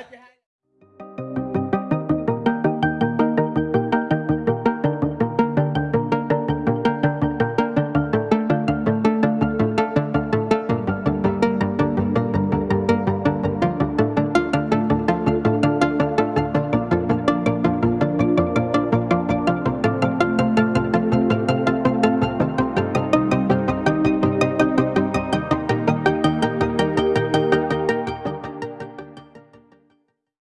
Clap your hands.